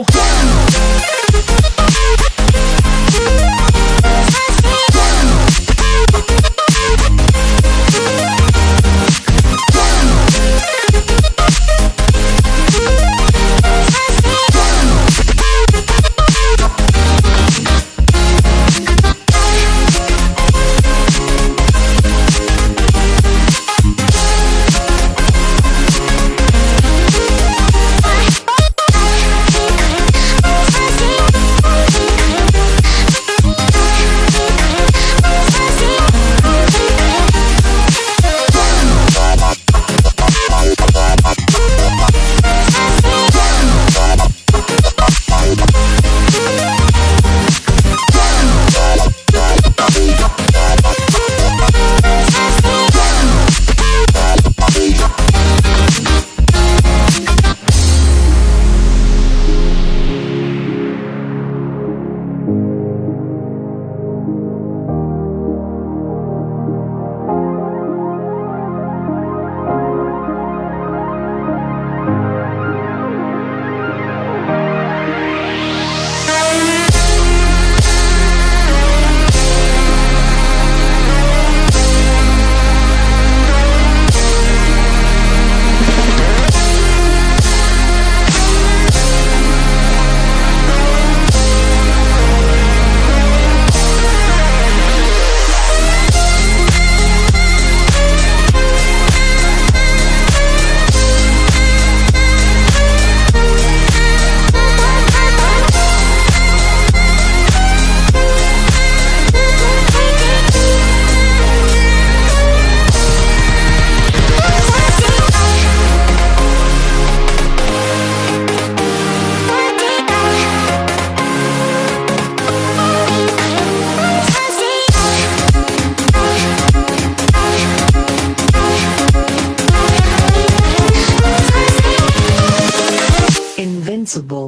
go. Responsible